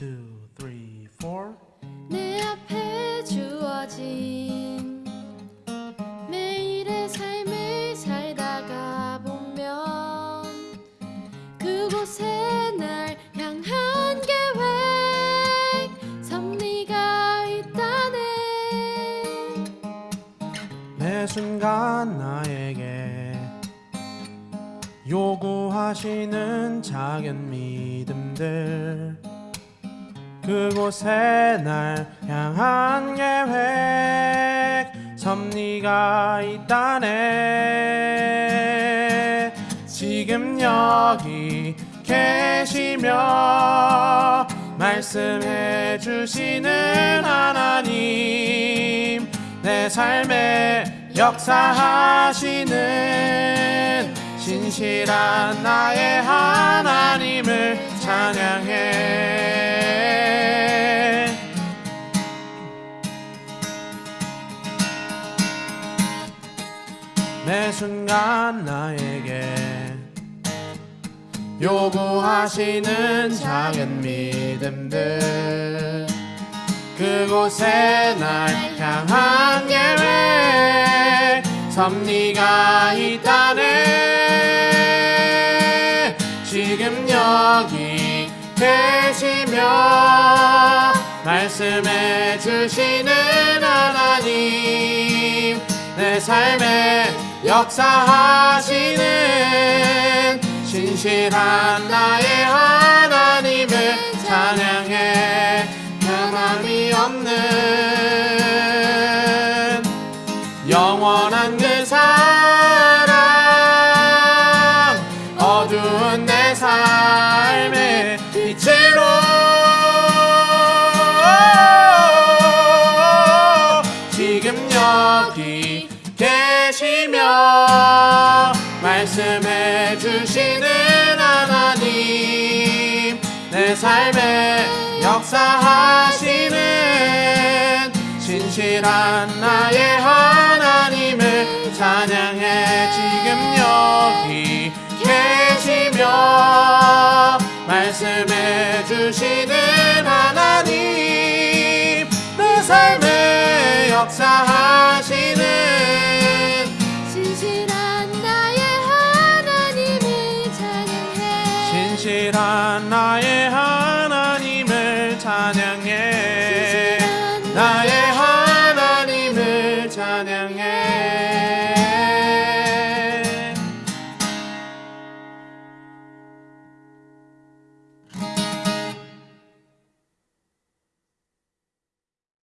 two, three, four. 내 앞에 주어진 매일의 삶을 살다가 보면 그곳에 날 향한 계획 섭리가 있다네 매 순간 나에게 요구하시는 작은 믿음들 그곳에 날 향한 계획 섭리가 있다네. 지금 여기 계시며 말씀해 주시는 하나님 내 삶에 역사하시는 신실한 나의 하나님을 찬양해 매 순간 나에게 요구하시는 작은 믿음들. 그곳에 날 향한 계획 섭리가 있다네. 지금 여기 계시며 말씀해 주시는 하나님 내 삶에 역사하시는 신실한 나의 하나님을 찬양해. 변함이 없는 영원한 그 사랑 어두운 내 삶의 빛으로. 지금 여기 계시며 말씀해 주시는 하나님 내 삶에 역사하시는 신실한 나의 하나님을 찬양해 지금 여기 계시며 말씀해 주시는 신실한 나의 하나님을 찬양해.